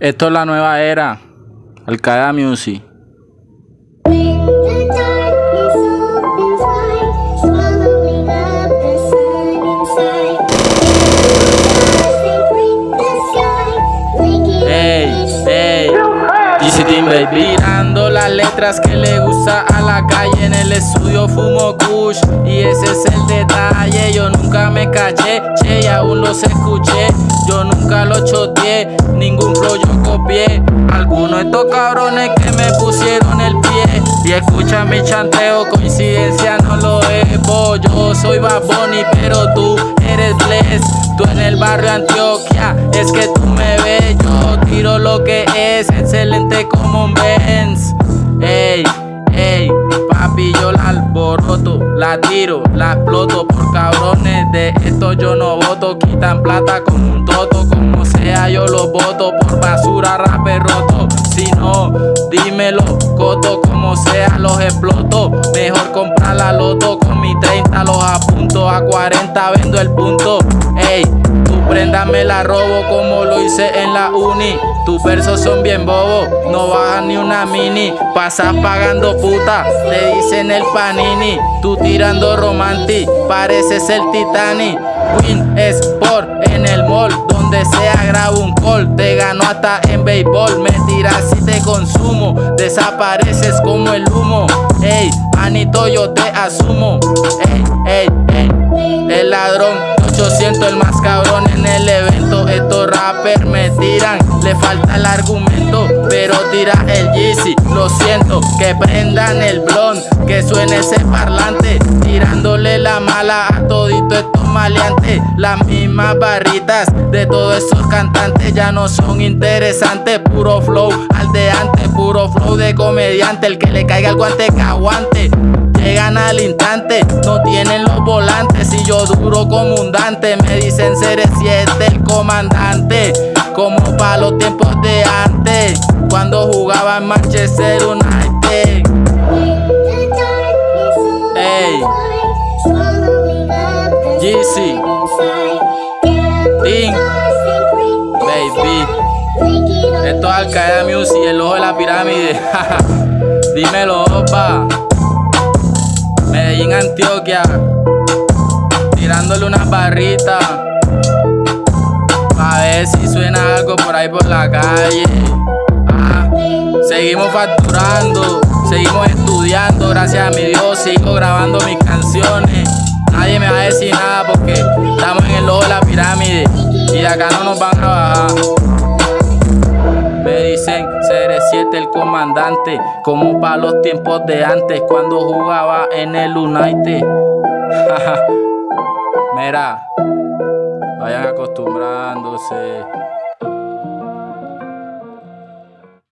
Esto es la nueva era. Al Music. Mirando las letras que le gusta a la calle. En el estudio fumo kush. Y ese es el detalle. Yo nunca me callé, che, y aún los escuché Lo choteé, ningún flow yo copié. Algunos de estos cabrones que me pusieron el pie. Y escucha mi chanteo, coincidencia no lo es Yo soy Bad pero tú eres Bless. Tú en el barrio Antioquia, es que tú me ves. Yo tiro lo que es excelente como un Benz. Ey, ey, papi yo la alboroto La tiro, la exploto por cabrones. De esto yo no Quitan plata con un toto. Como sea yo lo voto Por basura, rapper roto. Si no, dímelo, coto. Como sea los exploto. Mejor comprar la loto. Con mi 30 los apunto. A 40 vendo el punto. Ey, tu prenda me la robo como lo hice en la uni. Tus versos son bien bobos, no bajan ni una mini. Pasas pagando puta, te dicen el panini. Tú tirando romanti, pareces el Titanic Win Sport en el mall, donde sea grabo un call Te gano hasta en béisbol, me tiras y te consumo Desapareces como el humo. Ey, Anito yo te asumo. Ey, ey, ey, el ladrón 800 el más cabrón en el evento rappers me tiran, le falta el argumento Pero tira el Yeezy, lo siento Que prendan el blond, que suene ese parlante Tirándole la mala a todito estos maleantes. Las mismas barritas de todos esos cantantes Ya no son interesantes, puro flow aldeante Puro flow de comediante, el que le caiga el guante que aguante llegan al instante. No tienen los volantes y yo duro como un Dante. Me dicen ser siete el comandante Como para los tiempos de antes Cuando jugaba en Manchester United. Ey. GC Ding Baby. Esto es Al Music, el ojo de la pirámide. Dímelo, opa Medellín, Antioquia, tirándole unas barritas. A ver si suena algo por ahí por la calle. Ah, seguimos facturando, seguimos estudiando, gracias a mi Dios, sigo grabando mis canciones. Nadie me va a decir nada porque estamos en el ojo de la pirámide y de acá no nos van a bajar. Me dicen CR7 el comandante, como para los tiempos de antes, cuando jugaba en el United. Mira, vayan acostumbrándose.